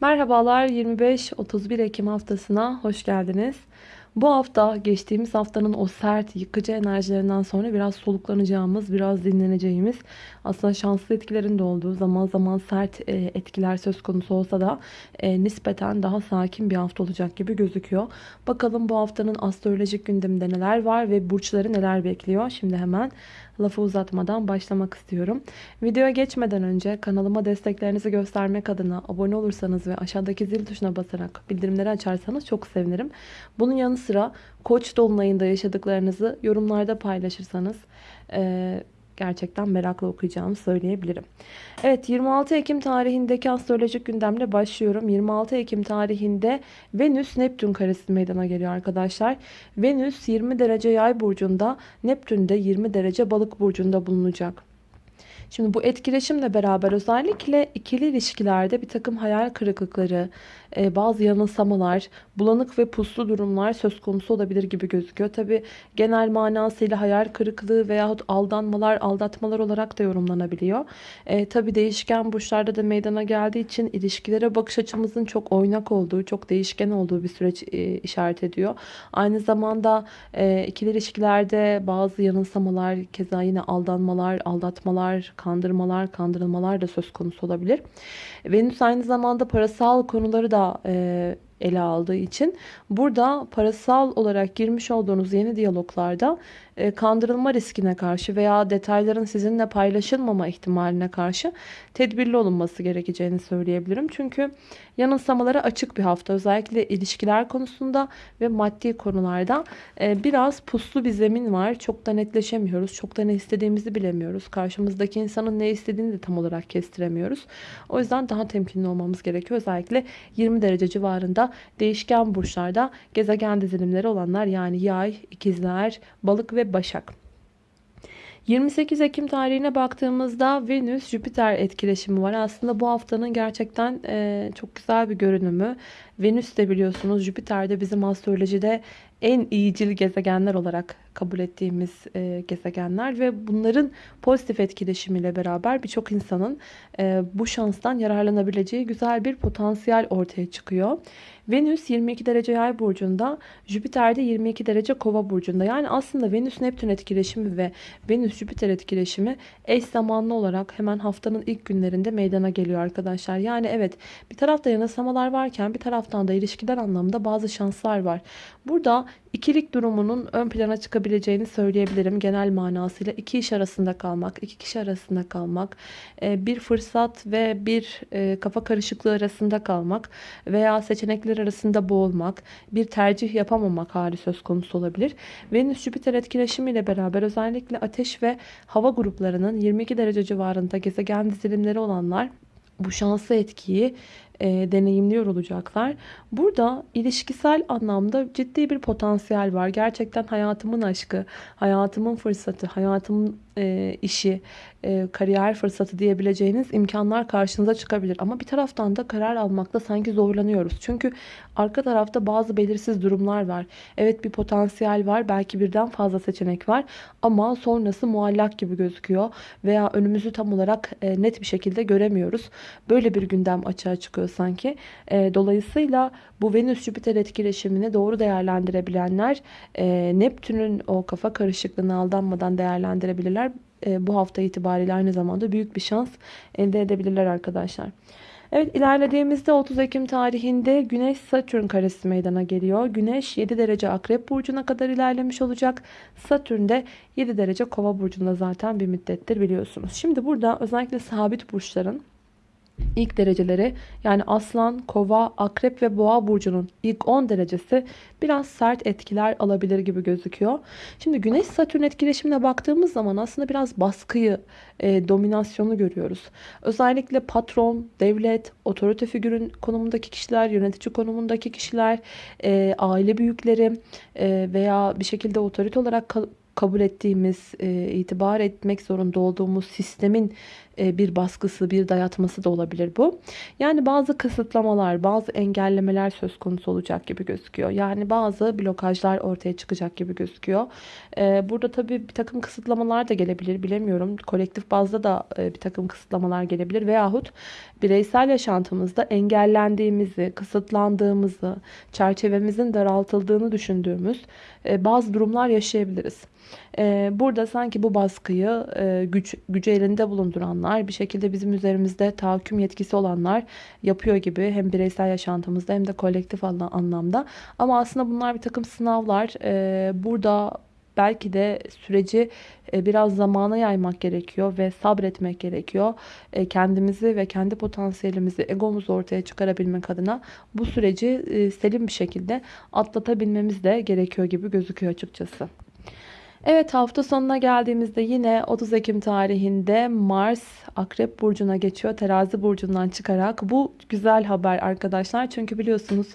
Merhabalar 25-31 Ekim haftasına hoş geldiniz. Bu hafta geçtiğimiz haftanın o sert yıkıcı enerjilerinden sonra biraz soluklanacağımız, biraz dinleneceğimiz aslında şanslı etkilerin de olduğu zaman zaman sert e, etkiler söz konusu olsa da e, nispeten daha sakin bir hafta olacak gibi gözüküyor. Bakalım bu haftanın astrolojik gündeminde neler var ve burçları neler bekliyor. Şimdi hemen lafı uzatmadan başlamak istiyorum. Videoya geçmeden önce kanalıma desteklerinizi göstermek adına abone olursanız ve aşağıdaki zil tuşuna basarak bildirimleri açarsanız çok sevinirim. Bunun yanı sıra Koç dolunayında yaşadıklarınızı yorumlarda paylaşırsanız e, gerçekten merakla okuyacağımı söyleyebilirim. Evet 26 Ekim tarihindeki astrolojik gündemle başlıyorum. 26 Ekim tarihinde Venüs Neptün karesi meydana geliyor arkadaşlar. Venüs 20 derece yay burcunda, Neptün de 20 derece balık burcunda bulunacak. Şimdi bu etkileşimle beraber özellikle ikili ilişkilerde bir takım hayal kırıklıkları, e, bazı yanılsamalar, bulanık ve puslu durumlar söz konusu olabilir gibi gözüküyor. Tabi genel manasıyla hayal kırıklığı veyahut aldanmalar, aldatmalar olarak da yorumlanabiliyor. E, Tabi değişken burçlarda da meydana geldiği için ilişkilere bakış açımızın çok oynak olduğu, çok değişken olduğu bir süreç e, işaret ediyor. Aynı zamanda e, ikili ilişkilerde bazı yanılsamalar, keza yine aldanmalar, aldatmalar, kandırmalar, kandırılmalar da söz konusu olabilir. Venüs aynı zamanda parasal konuları da e, ele aldığı için burada parasal olarak girmiş olduğunuz yeni diyaloglarda kandırılma riskine karşı veya detayların sizinle paylaşılmama ihtimaline karşı tedbirli olunması gerekeceğini söyleyebilirim. Çünkü yanılsamalara açık bir hafta özellikle ilişkiler konusunda ve maddi konularda e, biraz puslu bir zemin var. Çok da netleşemiyoruz. Çok da ne istediğimizi bilemiyoruz. Karşımızdaki insanın ne istediğini de tam olarak kestiremiyoruz. O yüzden daha temkinli olmamız gerekiyor. Özellikle 20 derece civarında değişken burçlarda gezegen dizilimleri olanlar yani yay, ikizler, balık ve Başak. 28 Ekim tarihine baktığımızda Venüs-Jüpiter etkileşimi var. Aslında bu haftanın gerçekten e, çok güzel bir görünümü. Venüs de biliyorsunuz Jüpiter de bizim astrolojide en iyicil gezegenler olarak kabul ettiğimiz e, gezegenler ve bunların pozitif etkileşimiyle beraber birçok insanın e, bu şanstan yararlanabileceği güzel bir potansiyel ortaya çıkıyor. Venüs 22 derece yay burcunda, Jüpiter de 22 derece kova burcunda. Yani aslında Venüs-Neptün etkileşimi ve Venüs-Jüpiter etkileşimi eş zamanlı olarak hemen haftanın ilk günlerinde meydana geliyor arkadaşlar. Yani evet bir tarafta yanılsamalar varken bir taraftan da ilişkiler anlamında bazı şanslar var. Burada ikilik durumunun ön plana çıkabileceğini söyleyebilirim. Genel manasıyla iki iş arasında kalmak, iki kişi arasında kalmak, e, bir fırsat ve bir e, kafa karışıklığı arasında kalmak veya seçenekler arasında boğulmak, bir tercih yapamamak hali söz konusu olabilir. Venüs-Jüpiter etkileşimiyle beraber özellikle ateş ve hava gruplarının 22 derece civarında gezegen dizilimleri olanlar bu şanslı etkiyi e, deneyimliyor olacaklar. Burada ilişkisel anlamda ciddi bir potansiyel var. Gerçekten hayatımın aşkı, hayatımın fırsatı, hayatımın e, işi, e, kariyer fırsatı diyebileceğiniz imkanlar karşınıza çıkabilir. Ama bir taraftan da karar almakta sanki zorlanıyoruz. Çünkü arka tarafta bazı belirsiz durumlar var. Evet bir potansiyel var. Belki birden fazla seçenek var. Ama sonrası muallak gibi gözüküyor. Veya önümüzü tam olarak e, net bir şekilde göremiyoruz. Böyle bir gündem açığa çıkıyor sanki. E, dolayısıyla bu Venüs-Jüpiter etkileşimini doğru değerlendirebilenler e, Neptün'ün o kafa karışıklığına aldanmadan değerlendirebilirler. E, bu hafta itibariyle aynı zamanda büyük bir şans elde edebilirler arkadaşlar. Evet ilerlediğimizde 30 Ekim tarihinde Güneş Satürn karesi meydana geliyor. Güneş 7 derece Akrep Burcu'na kadar ilerlemiş olacak. Satürn de 7 derece Kova Burcu'nda zaten bir müddettir biliyorsunuz. Şimdi burada özellikle sabit burçların ilk dereceleri yani aslan, kova, akrep ve boğa burcunun ilk 10 derecesi biraz sert etkiler alabilir gibi gözüküyor. Şimdi güneş satürn etkileşimine baktığımız zaman aslında biraz baskıyı, e, dominasyonu görüyoruz. Özellikle patron, devlet, otorite figürün konumundaki kişiler, yönetici konumundaki kişiler, e, aile büyükleri e, veya bir şekilde otorite olarak kabul ettiğimiz, e, itibar etmek zorunda olduğumuz sistemin bir baskısı, bir dayatması da olabilir bu. Yani bazı kısıtlamalar, bazı engellemeler söz konusu olacak gibi gözüküyor. Yani bazı blokajlar ortaya çıkacak gibi gözüküyor. E, burada tabii bir takım kısıtlamalar da gelebilir, bilemiyorum. Kolektif bazda da e, bir takım kısıtlamalar gelebilir veyahut bireysel yaşantımızda engellendiğimizi, kısıtlandığımızı, çerçevemizin daraltıldığını düşündüğümüz bazı durumlar yaşayabiliriz. Burada sanki bu baskıyı güç, gücü elinde bulunduranlar, bir şekilde bizim üzerimizde tahakküm yetkisi olanlar yapıyor gibi hem bireysel yaşantımızda hem de kolektif anlamda. Ama aslında bunlar bir takım sınavlar. Burada belki de süreci biraz zamana yaymak gerekiyor ve sabretmek gerekiyor. Kendimizi ve kendi potansiyelimizi, egomuzu ortaya çıkarabilmek adına bu süreci selim bir şekilde atlatabilmemiz de gerekiyor gibi gözüküyor açıkçası. Evet hafta sonuna geldiğimizde yine 30 Ekim tarihinde Mars Akrep Burcu'na geçiyor. Terazi Burcu'ndan çıkarak. Bu güzel haber arkadaşlar. Çünkü biliyorsunuz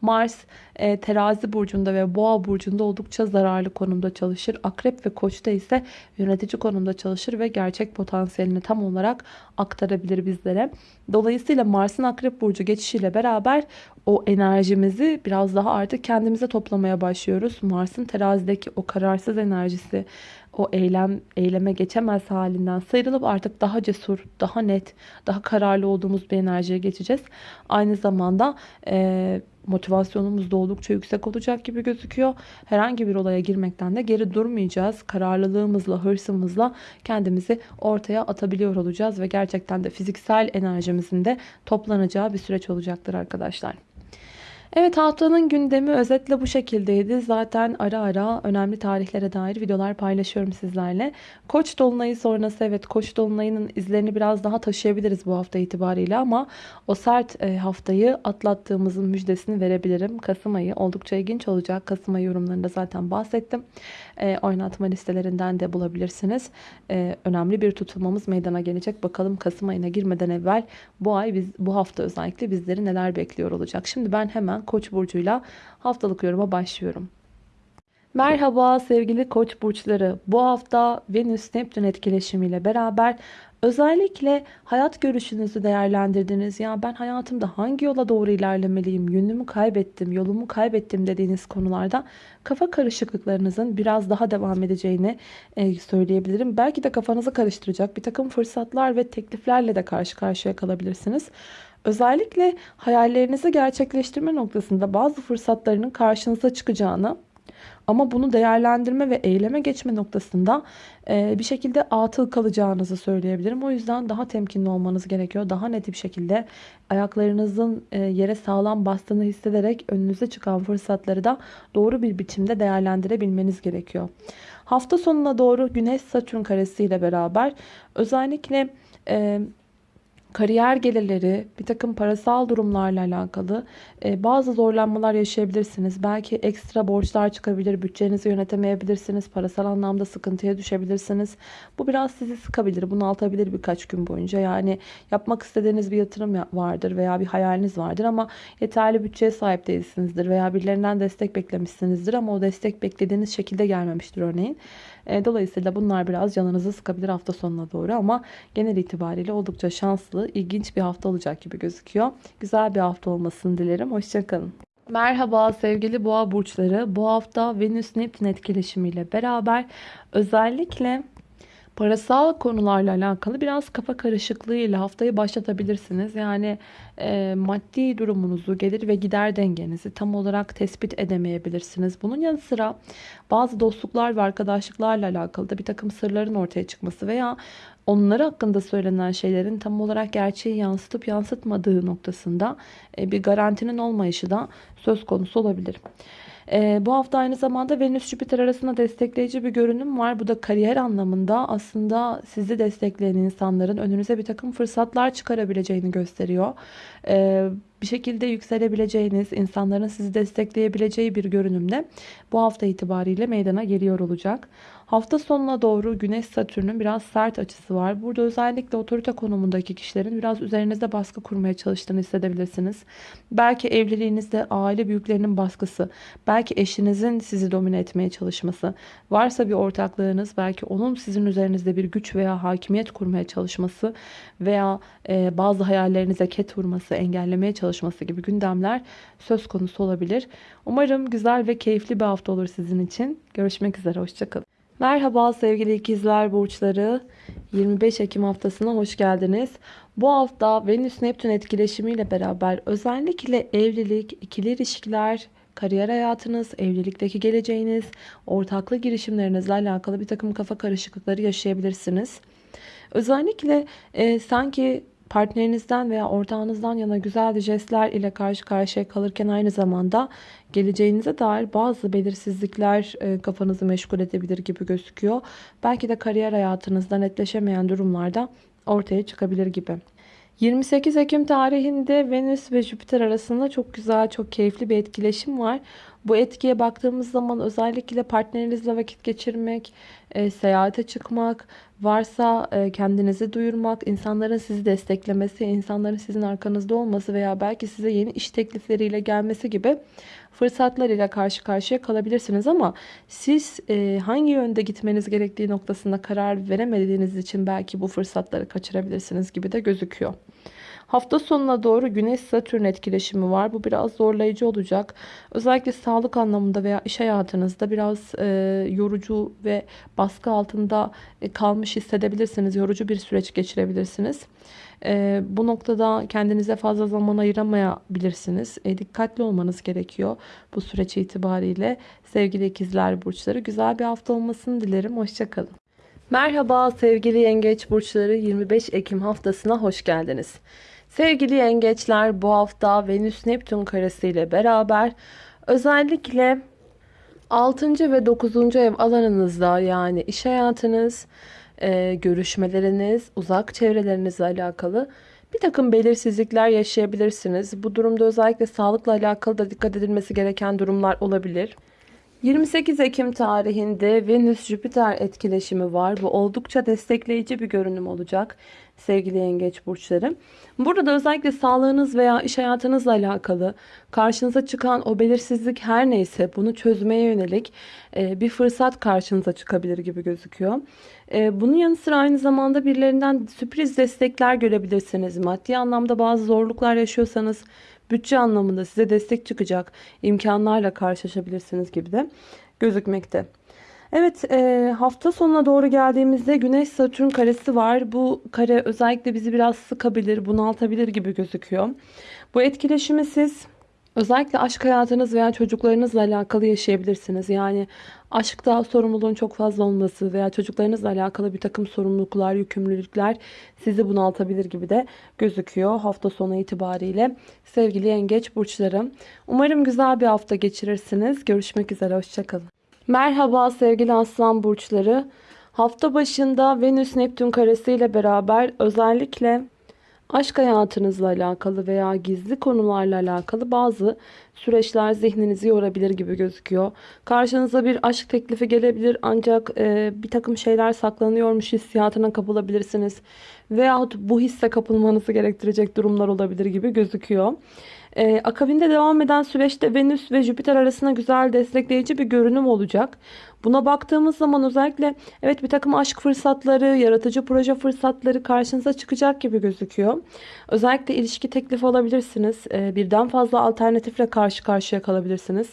Mars e, Terazi Burcu'nda ve Boğa Burcu'nda oldukça zararlı konumda çalışır. Akrep ve Koç'ta ise yönetici konumda çalışır ve gerçek potansiyelini tam olarak aktarabilir bizlere. Dolayısıyla Mars'ın Akrep Burcu geçişiyle beraber o enerjimizi biraz daha artık kendimize toplamaya başlıyoruz. Mars'ın terazideki o kararsız enerjisi, o eylem eyleme geçemez halinden sıyrılıp artık daha cesur, daha net, daha kararlı olduğumuz bir enerjiye geçeceğiz. Aynı zamanda e, motivasyonumuz da oldukça yüksek olacak gibi gözüküyor. Herhangi bir olaya girmekten de geri durmayacağız. Kararlılığımızla, hırsımızla kendimizi ortaya atabiliyor olacağız ve gerçekten de fiziksel enerjimizin de toplanacağı bir süreç olacaktır arkadaşlar. Evet haftanın gündemi özetle bu şekildeydi. Zaten ara ara önemli tarihlere dair videolar paylaşıyorum sizlerle. Koç dolunayı sonrası evet Koç dolunayının izlerini biraz daha taşıyabiliriz bu hafta itibariyle ama o sert e, haftayı atlattığımızın müjdesini verebilirim. Kasım ayı oldukça ilginç olacak. Kasım ayı yorumlarında zaten bahsettim. E, oynatma listelerinden de bulabilirsiniz. E, önemli bir tutulmamız meydana gelecek. Bakalım Kasım ayına girmeden evvel bu ay biz bu hafta özellikle bizleri neler bekliyor olacak. Şimdi ben hemen Koç burcuyla haftalık yoruma başlıyorum. Merhaba sevgili koç burçları. Bu hafta Venüs Neptün etkileşimiyle beraber özellikle hayat görüşünüzü değerlendirdiniz. Ya ben hayatımda hangi yola doğru ilerlemeliyim, yönümü kaybettim, yolumu kaybettim dediğiniz konularda kafa karışıklıklarınızın biraz daha devam edeceğini e, söyleyebilirim. Belki de kafanızı karıştıracak bir takım fırsatlar ve tekliflerle de karşı karşıya kalabilirsiniz. Özellikle hayallerinizi gerçekleştirme noktasında bazı fırsatlarının karşınıza çıkacağını ama bunu değerlendirme ve eyleme geçme noktasında e, bir şekilde atıl kalacağınızı söyleyebilirim. O yüzden daha temkinli olmanız gerekiyor. Daha net bir şekilde ayaklarınızın e, yere sağlam bastığını hissederek önünüze çıkan fırsatları da doğru bir biçimde değerlendirebilmeniz gerekiyor. Hafta sonuna doğru Güneş Satürn karesi ile beraber özellikle e, kariyer gelirleri, bir takım parasal durumlarla alakalı e, bazı zorlanmalar yaşayabilirsiniz. Belki ekstra borçlar çıkabilir, bütçenizi yönetemeyebilirsiniz, parasal anlamda sıkıntıya düşebilirsiniz. Bu biraz sizi sıkabilir, bunaltabilir birkaç gün boyunca. Yani yapmak istediğiniz bir yatırım vardır veya bir hayaliniz vardır ama yeterli bütçeye sahip değilsinizdir veya birilerinden destek beklemişsinizdir ama o destek beklediğiniz şekilde gelmemiştir örneğin. E, dolayısıyla bunlar biraz canınızı sıkabilir hafta sonuna doğru ama genel itibariyle oldukça şanslı, ilginç bir hafta olacak gibi gözüküyor. Güzel bir hafta olmasını dilerim. Hoşçakalın. Merhaba sevgili boğa burçları. Bu hafta Venüs Neptün etkileşimiyle beraber özellikle parasal konularla alakalı biraz kafa karışıklığıyla haftayı başlatabilirsiniz. Yani e, maddi durumunuzu, gelir ve gider dengenizi tam olarak tespit edemeyebilirsiniz. Bunun yanı sıra bazı dostluklar ve arkadaşlıklarla alakalı da bir takım sırların ortaya çıkması veya onları hakkında söylenen şeylerin tam olarak gerçeği yansıtıp yansıtmadığı noktasında e, bir garantinin olmayışı da söz konusu olabilir. E, bu hafta aynı zamanda Venüs-Jüpiter arasında destekleyici bir görünüm var. Bu da kariyer anlamında aslında sizi destekleyen insanların önünüze bir takım fırsatlar çıkarabileceğini gösteriyor. E, bir şekilde yükselebileceğiniz, insanların sizi destekleyebileceği bir görünümle bu hafta itibariyle meydana geliyor olacak. Hafta sonuna doğru Güneş Satürn'ün biraz sert açısı var. Burada özellikle otorite konumundaki kişilerin biraz üzerinizde baskı kurmaya çalıştığını hissedebilirsiniz. Belki evliliğinizde aile büyüklerinin baskısı, belki eşinizin sizi domine etmeye çalışması, varsa bir ortaklığınız belki onun sizin üzerinizde bir güç veya hakimiyet kurmaya çalışması veya e, bazı hayallerinize ket vurması, engellemeye çalışması gibi gündemler söz konusu olabilir. Umarım güzel ve keyifli bir hafta olur sizin için. Görüşmek üzere, hoşçakalın. Merhaba sevgili ikizler burçları. 25 Ekim haftasına hoş geldiniz. Bu hafta Venüs Neptün etkileşimiyle beraber özellikle evlilik, ikili ilişkiler, kariyer hayatınız, evlilikteki geleceğiniz, ortaklı girişimlerinizle alakalı bir takım kafa karışıklıkları yaşayabilirsiniz. Özellikle e, sanki partnerinizden veya ortağınızdan yana güzel jestler ile karşı karşıya kalırken aynı zamanda geleceğinize dair bazı belirsizlikler e, kafanızı meşgul edebilir gibi gözüküyor. Belki de kariyer hayatınızda netleşemeyen durumlarda ortaya çıkabilir gibi. 28 Ekim tarihinde Venüs ve Jüpiter arasında çok güzel, çok keyifli bir etkileşim var. Bu etkiye baktığımız zaman özellikle partnerinizle vakit geçirmek, e, seyahate çıkmak, varsa e, kendinizi duyurmak, insanların sizi desteklemesi, insanların sizin arkanızda olması veya belki size yeni iş teklifleriyle gelmesi gibi fırsatlar ile karşı karşıya kalabilirsiniz ama siz e, hangi yönde gitmeniz gerektiği noktasında karar veremediğiniz için belki bu fırsatları kaçırabilirsiniz gibi de gözüküyor. Hafta sonuna doğru Güneş Satürn etkileşimi var. Bu biraz zorlayıcı olacak. Özellikle sağlık anlamında veya iş hayatınızda biraz e, yorucu ve baskı altında e, kalmış hissedebilirsiniz. Yorucu bir süreç geçirebilirsiniz. E, bu noktada kendinize fazla zaman ayıramayabilirsiniz. E, dikkatli olmanız gerekiyor bu süreç itibariyle. Sevgili ikizler burçları güzel bir hafta olmasını dilerim. Hoşçakalın. Merhaba sevgili yengeç burçları 25 Ekim haftasına hoş geldiniz. Sevgili yengeçler bu hafta Venüs Neptün karesi ile beraber özellikle 6. ve 9. ev alanınızda yani iş hayatınız, e, görüşmeleriniz, uzak çevrelerinizle alakalı bir takım belirsizlikler yaşayabilirsiniz. Bu durumda özellikle sağlıkla alakalı da dikkat edilmesi gereken durumlar olabilir. 28 Ekim tarihinde Venüs-Jüpiter etkileşimi var. Bu oldukça destekleyici bir görünüm olacak sevgili yengeç burçları. Burada da özellikle sağlığınız veya iş hayatınızla alakalı karşınıza çıkan o belirsizlik her neyse bunu çözmeye yönelik e, bir fırsat karşınıza çıkabilir gibi gözüküyor. E, bunun yanı sıra aynı zamanda birilerinden sürpriz destekler görebilirsiniz. Maddi anlamda bazı zorluklar yaşıyorsanız bütçe anlamında size destek çıkacak imkanlarla karşılaşabilirsiniz gibi de gözükmekte. Evet e, hafta sonuna doğru geldiğimizde Güneş Satürn karesi var. Bu kare özellikle bizi biraz sıkabilir, bunaltabilir gibi gözüküyor. Bu etkileşimi siz özellikle aşk hayatınız veya çocuklarınızla alakalı yaşayabilirsiniz. Yani aşkta sorumluluğun çok fazla olması veya çocuklarınızla alakalı bir takım sorumluluklar, yükümlülükler sizi bunaltabilir gibi de gözüküyor hafta sonu itibariyle. Sevgili yengeç burçlarım. Umarım güzel bir hafta geçirirsiniz. Görüşmek üzere. Hoşçakalın. Merhaba sevgili aslan burçları. Hafta başında Venüs Neptün karesi beraber özellikle aşk hayatınızla alakalı veya gizli konularla alakalı bazı süreçler zihninizi yorabilir gibi gözüküyor. Karşınıza bir aşk teklifi gelebilir ancak e, bir takım şeyler saklanıyormuş hissiyatına kapılabilirsiniz. Veyahut bu hisse kapılmanızı gerektirecek durumlar olabilir gibi gözüküyor. Ee, akabinde devam eden süreçte Venüs ve Jüpiter arasında güzel destekleyici bir görünüm olacak. Buna baktığımız zaman özellikle evet bir takım aşk fırsatları, yaratıcı proje fırsatları karşınıza çıkacak gibi gözüküyor. Özellikle ilişki teklifi alabilirsiniz. Ee, birden fazla alternatifle karşı karşıya kalabilirsiniz.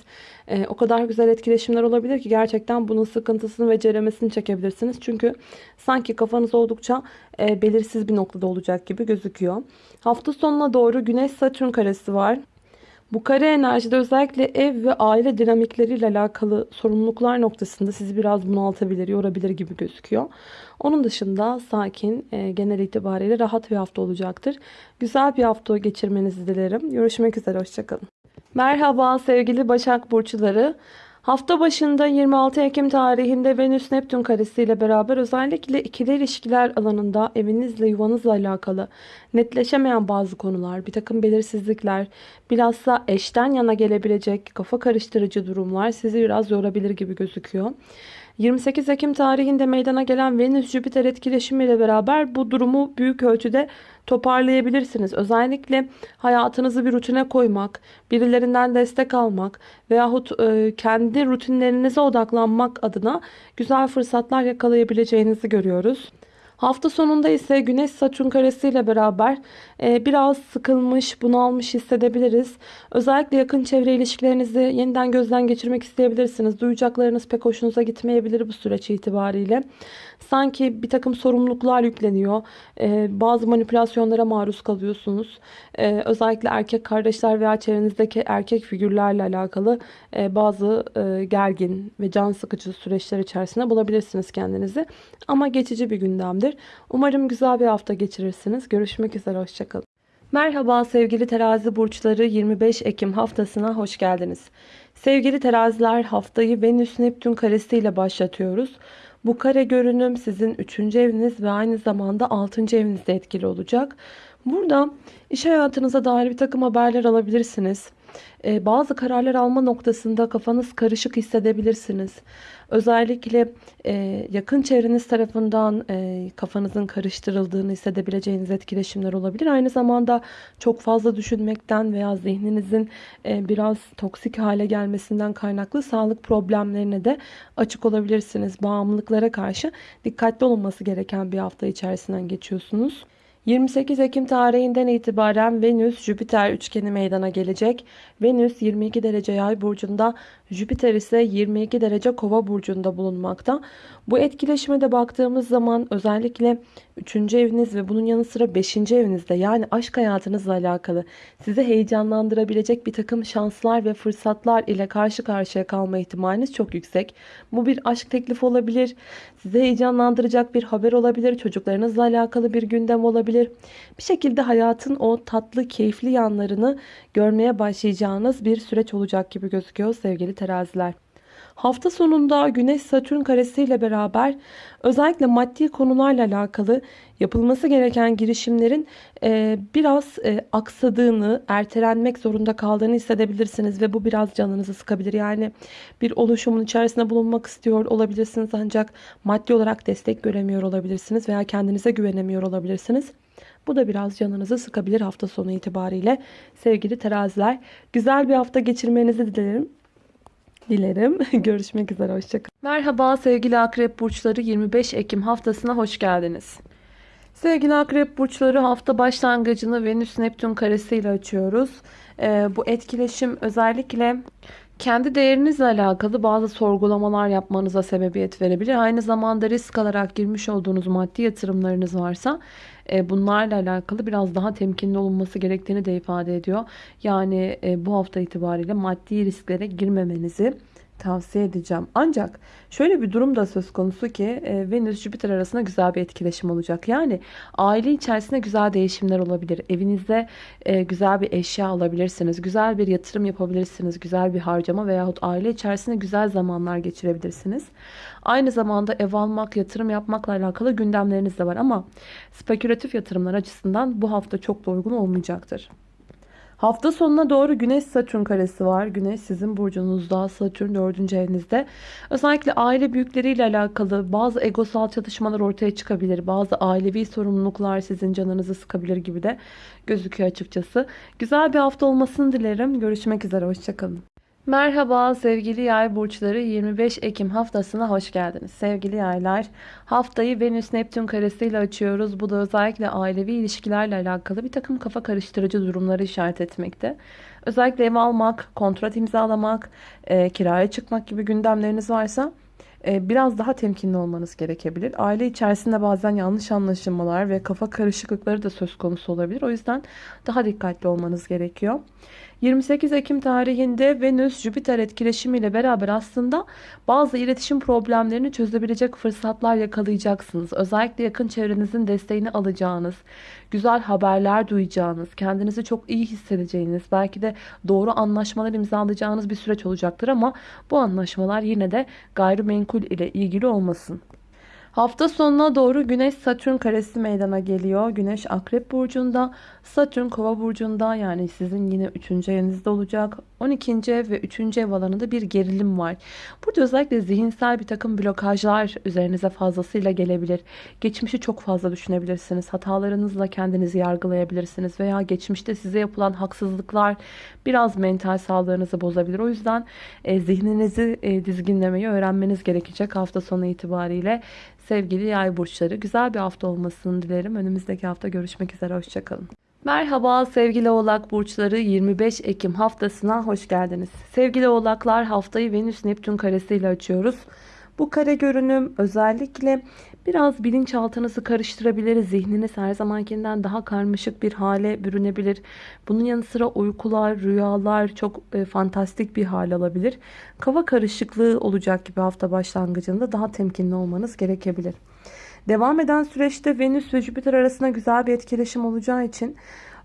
Ee, o kadar güzel etkileşimler olabilir ki gerçekten bunun sıkıntısını ve ceremesini çekebilirsiniz. Çünkü sanki kafanız oldukça e, belirsiz bir noktada olacak gibi gözüküyor. Hafta sonuna doğru Güneş Satürn karesi var. Bu kare enerjide özellikle ev ve aile dinamikleriyle alakalı sorumluluklar noktasında sizi biraz bunaltabilir, yorabilir gibi gözüküyor. Onun dışında sakin, e, genel itibariyle rahat bir hafta olacaktır. Güzel bir hafta geçirmenizi dilerim. Görüşmek üzere, hoşçakalın. Merhaba sevgili Başak Burçları. Hafta başında 26 Ekim tarihinde Venüs Neptün karesi ile beraber özellikle ikili ilişkiler alanında evinizle yuvanızla alakalı netleşemeyen bazı konular, bir takım belirsizlikler, bilhassa eşten yana gelebilecek kafa karıştırıcı durumlar sizi biraz yorabilir gibi gözüküyor. 28 Ekim tarihinde meydana gelen Venüs-Jüpiter etkileşimiyle beraber bu durumu büyük ölçüde toparlayabilirsiniz. Özellikle hayatınızı bir rutine koymak, birilerinden destek almak veyahut e, kendi rutinlerinize odaklanmak adına güzel fırsatlar yakalayabileceğinizi görüyoruz. Hafta sonunda ise Güneş Satürn karesi ile beraber biraz sıkılmış, bunalmış hissedebiliriz. Özellikle yakın çevre ilişkilerinizi yeniden gözden geçirmek isteyebilirsiniz. Duyacaklarınız pek hoşunuza gitmeyebilir bu süreç itibariyle. Sanki bir takım sorumluluklar yükleniyor. E, bazı manipülasyonlara maruz kalıyorsunuz. E, özellikle erkek kardeşler veya çevrenizdeki erkek figürlerle alakalı e, bazı e, gergin ve can sıkıcı süreçler içerisinde bulabilirsiniz kendinizi. Ama geçici bir gündemdir. Umarım güzel bir hafta geçirirsiniz. Görüşmek üzere, hoşçakalın. Merhaba sevgili terazi burçları 25 Ekim haftasına hoş geldiniz. Sevgili teraziler haftayı Venüs Neptün karesiyle başlatıyoruz. Bu kare görünüm sizin 3. eviniz ve aynı zamanda 6. evinizde etkili olacak. Burada iş hayatınıza dair bir takım haberler alabilirsiniz. Ee, bazı kararlar alma noktasında kafanız karışık hissedebilirsiniz. Özellikle e, yakın çevreniz tarafından e, kafanızın karıştırıldığını hissedebileceğiniz etkileşimler olabilir. Aynı zamanda çok fazla düşünmekten veya zihninizin e, biraz toksik hale gelmesinden kaynaklı sağlık problemlerine de açık olabilirsiniz. Bağımlılıklara karşı dikkatli olunması gereken bir hafta içerisinden geçiyorsunuz. 28 Ekim tarihinden itibaren Venüs-Jüpiter üçgeni meydana gelecek. Venüs 22 derece yay burcunda, Jüpiter ise 22 derece kova burcunda bulunmakta. Bu etkileşime de baktığımız zaman özellikle 3. eviniz ve bunun yanı sıra 5. evinizde yani aşk hayatınızla alakalı sizi heyecanlandırabilecek bir takım şanslar ve fırsatlar ile karşı karşıya kalma ihtimaliniz çok yüksek. Bu bir aşk teklifi olabilir, sizi heyecanlandıracak bir haber olabilir, çocuklarınızla alakalı bir gündem olabilir. Bir şekilde hayatın o tatlı, keyifli yanlarını görmeye başlayacağınız bir süreç olacak gibi gözüküyor sevgili teraziler. Hafta sonunda Güneş Satürn karesiyle beraber özellikle maddi konularla alakalı yapılması gereken girişimlerin e, biraz e, aksadığını, ertelenmek zorunda kaldığını hissedebilirsiniz ve bu biraz canınızı sıkabilir. Yani bir oluşumun içerisinde bulunmak istiyor olabilirsiniz ancak maddi olarak destek göremiyor olabilirsiniz veya kendinize güvenemiyor olabilirsiniz. Bu da biraz canınızı sıkabilir hafta sonu itibariyle. Sevgili teraziler güzel bir hafta geçirmenizi dilerim dilerim. Görüşmek üzere. Hoşçakalın. Merhaba sevgili akrep burçları 25 Ekim haftasına hoş geldiniz. Sevgili akrep burçları hafta başlangıcını Venüs Neptün karesiyle açıyoruz. Ee, bu etkileşim özellikle kendi değerinizle alakalı bazı sorgulamalar yapmanıza sebebiyet verebilir. Aynı zamanda risk alarak girmiş olduğunuz maddi yatırımlarınız varsa e, bunlarla alakalı biraz daha temkinli olunması gerektiğini de ifade ediyor. Yani e, bu hafta itibariyle maddi risklere girmemenizi tavsiye edeceğim. Ancak şöyle bir durum da söz konusu ki e, Venüs Jüpiter arasında güzel bir etkileşim olacak. Yani aile içerisinde güzel değişimler olabilir. Evinizde e, güzel bir eşya alabilirsiniz. Güzel bir yatırım yapabilirsiniz. Güzel bir harcama veyahut aile içerisinde güzel zamanlar geçirebilirsiniz. Aynı zamanda ev almak, yatırım yapmakla alakalı gündemleriniz de var ama spekülatif yatırımlar açısından bu hafta çok da uygun olmayacaktır. Hafta sonuna doğru Güneş Satürn karesi var. Güneş sizin burcunuzda, Satürn 4. evinizde. Özellikle aile büyükleriyle alakalı bazı egosal çatışmalar ortaya çıkabilir. Bazı ailevi sorumluluklar sizin canınızı sıkabilir gibi de gözüküyor açıkçası. Güzel bir hafta olmasını dilerim. Görüşmek üzere, hoşçakalın. Merhaba sevgili yay burçları 25 Ekim haftasına hoş geldiniz. Sevgili yaylar haftayı Venüs Neptün karesiyle açıyoruz. Bu da özellikle ailevi ilişkilerle alakalı bir takım kafa karıştırıcı durumları işaret etmekte. Özellikle ev almak, kontrat imzalamak, e, kiraya çıkmak gibi gündemleriniz varsa biraz daha temkinli olmanız gerekebilir. Aile içerisinde bazen yanlış anlaşılmalar ve kafa karışıklıkları da söz konusu olabilir. O yüzden daha dikkatli olmanız gerekiyor. 28 Ekim tarihinde Venüs-Jüpiter etkileşimiyle beraber aslında bazı iletişim problemlerini çözebilecek fırsatlar yakalayacaksınız. Özellikle yakın çevrenizin desteğini alacağınız, güzel haberler duyacağınız, kendinizi çok iyi hissedeceğiniz, belki de doğru anlaşmalar imzalayacağınız bir süreç olacaktır ama bu anlaşmalar yine de gayrimenkul ile ilgili olmasın. Hafta sonuna doğru Güneş Satürn karesi meydana geliyor. Güneş Akrep burcunda, Satürn Kova burcunda yani sizin yine 3. evinizde olacak. 12. ve 3. ev alanında bir gerilim var. Burada özellikle zihinsel bir takım blokajlar üzerinize fazlasıyla gelebilir. Geçmişi çok fazla düşünebilirsiniz. Hatalarınızla kendinizi yargılayabilirsiniz veya geçmişte size yapılan haksızlıklar biraz mental sağlığınızı bozabilir. O yüzden e, zihninizi e, dizginlemeyi öğrenmeniz gerekecek hafta sonu itibariyle. Sevgili yay burçları güzel bir hafta olmasını dilerim. Önümüzdeki hafta görüşmek üzere. Hoşçakalın. Merhaba sevgili oğlak burçları 25 Ekim haftasına hoş geldiniz. Sevgili oğlaklar haftayı Venüs Neptün karesiyle açıyoruz. Bu kare görünüm özellikle biraz bilinçaltınızı karıştırabilir. Zihniniz her zamankinden daha karmaşık bir hale bürünebilir. Bunun yanı sıra uykular, rüyalar çok e, fantastik bir hal alabilir. Kava karışıklığı olacak gibi hafta başlangıcında daha temkinli olmanız gerekebilir. Devam eden süreçte Venüs ve Jüpiter arasında güzel bir etkileşim olacağı için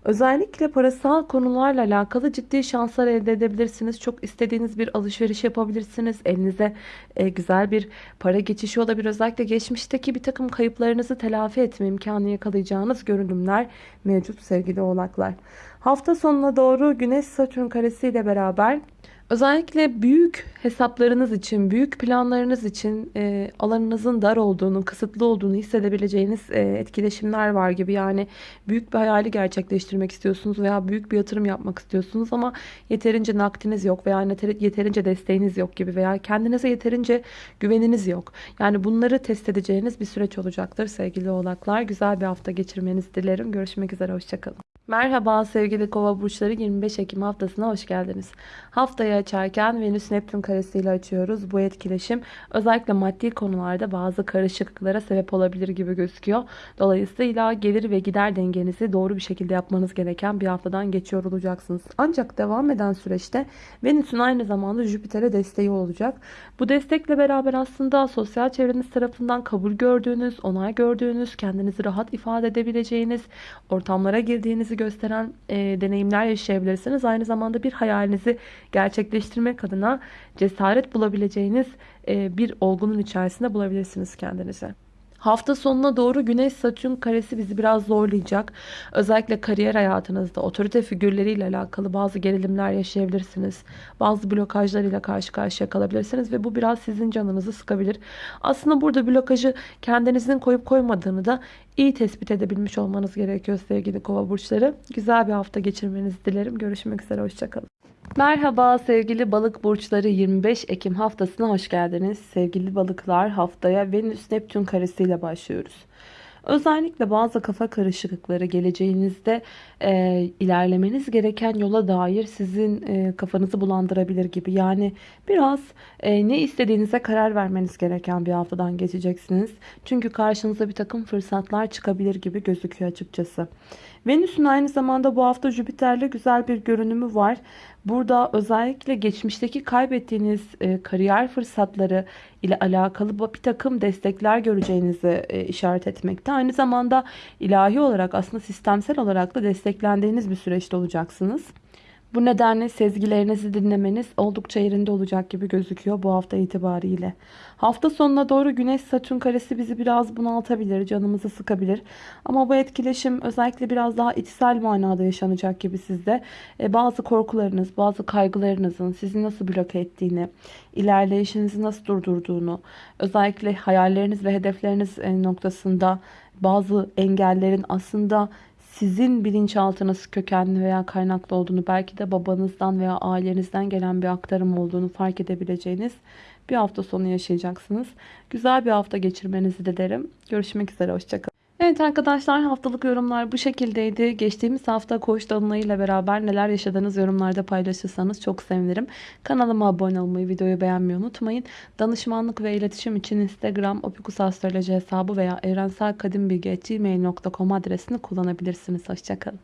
özellikle parasal konularla alakalı ciddi şanslar elde edebilirsiniz. Çok istediğiniz bir alışveriş yapabilirsiniz. Elinize e, güzel bir para geçişi olabilir. Özellikle geçmişteki bir takım kayıplarınızı telafi etme imkanı yakalayacağınız görünümler mevcut sevgili oğlaklar. Hafta sonuna doğru Güneş Satürn karesiyle beraber Özellikle büyük hesaplarınız için, büyük planlarınız için e, alanınızın dar olduğunu, kısıtlı olduğunu hissedebileceğiniz e, etkileşimler var gibi. Yani büyük bir hayali gerçekleştirmek istiyorsunuz veya büyük bir yatırım yapmak istiyorsunuz ama yeterince nakdiniz yok veya yeterince desteğiniz yok gibi veya kendinize yeterince güveniniz yok. Yani bunları test edeceğiniz bir süreç olacaktır sevgili oğlaklar. Güzel bir hafta geçirmenizi dilerim. Görüşmek üzere, hoşçakalın. Merhaba sevgili kova burçları 25 Ekim haftasına hoş geldiniz. Haftayı açarken Venüs Neptün karesiyle açıyoruz. Bu etkileşim özellikle maddi konularda bazı karışıklıklara sebep olabilir gibi gözüküyor. Dolayısıyla gelir ve gider dengenizi doğru bir şekilde yapmanız gereken bir haftadan geçiyor olacaksınız. Ancak devam eden süreçte Venüs'ün aynı zamanda Jüpiter'e desteği olacak. Bu destekle beraber aslında sosyal çevreniz tarafından kabul gördüğünüz, onay gördüğünüz, kendinizi rahat ifade edebileceğiniz, ortamlara girdiğinizi gösteren e, deneyimler yaşayabilirsiniz. Aynı zamanda bir hayalinizi gerçekleştirmek adına cesaret bulabileceğiniz e, bir olgunun içerisinde bulabilirsiniz kendinizi. Hafta sonuna doğru Güneş Satürn karesi bizi biraz zorlayacak. Özellikle kariyer hayatınızda otorite figürleriyle alakalı bazı gerilimler yaşayabilirsiniz. Bazı blokajlarıyla karşı karşıya kalabilirsiniz ve bu biraz sizin canınızı sıkabilir. Aslında burada blokajı kendinizin koyup koymadığını da iyi tespit edebilmiş olmanız gerekiyor sevgili kova burçları. Güzel bir hafta geçirmenizi dilerim. Görüşmek üzere. Hoşçakalın. Merhaba sevgili balık burçları 25 Ekim haftasına hoş geldiniz. Sevgili balıklar haftaya Venüs Neptün karesiyle başlıyoruz. Özellikle bazı kafa karışıklıkları geleceğinizde e, ilerlemeniz gereken yola dair sizin e, kafanızı bulandırabilir gibi. Yani biraz e, ne istediğinize karar vermeniz gereken bir haftadan geçeceksiniz. Çünkü karşınıza bir takım fırsatlar çıkabilir gibi gözüküyor açıkçası. Venüs'ün aynı zamanda bu hafta Jüpiter'le güzel bir görünümü var. Burada özellikle geçmişteki kaybettiğiniz e, kariyer fırsatları ile alakalı bir takım destekler göreceğinizi e, işaret etmekte. Aynı zamanda ilahi olarak aslında sistemsel olarak da desteklendiğiniz bir süreçte olacaksınız. Bu nedenle sezgilerinizi dinlemeniz oldukça yerinde olacak gibi gözüküyor bu hafta itibariyle. Hafta sonuna doğru Güneş Satürn karesi bizi biraz bunaltabilir, canımızı sıkabilir. Ama bu etkileşim özellikle biraz daha içsel manada yaşanacak gibi sizde. E, bazı korkularınız, bazı kaygılarınızın sizi nasıl bloke ettiğini, ilerleyişinizi nasıl durdurduğunu, özellikle hayalleriniz ve hedefleriniz e, noktasında bazı engellerin aslında sizin bilinçaltınız kökenli veya kaynaklı olduğunu belki de babanızdan veya ailenizden gelen bir aktarım olduğunu fark edebileceğiniz bir hafta sonu yaşayacaksınız. Güzel bir hafta geçirmenizi dilerim. Görüşmek üzere. Hoşçakalın. Evet arkadaşlar haftalık yorumlar bu şekildeydi. Geçtiğimiz hafta koç dolunayıyla beraber neler yaşadığınız yorumlarda paylaşırsanız çok sevinirim. Kanalıma abone olmayı, videoyu beğenmeyi unutmayın. Danışmanlık ve iletişim için Instagram opikusastroloji hesabı veya evrenselkadimbilgi.gmail.com adresini kullanabilirsiniz. Hoşçakalın.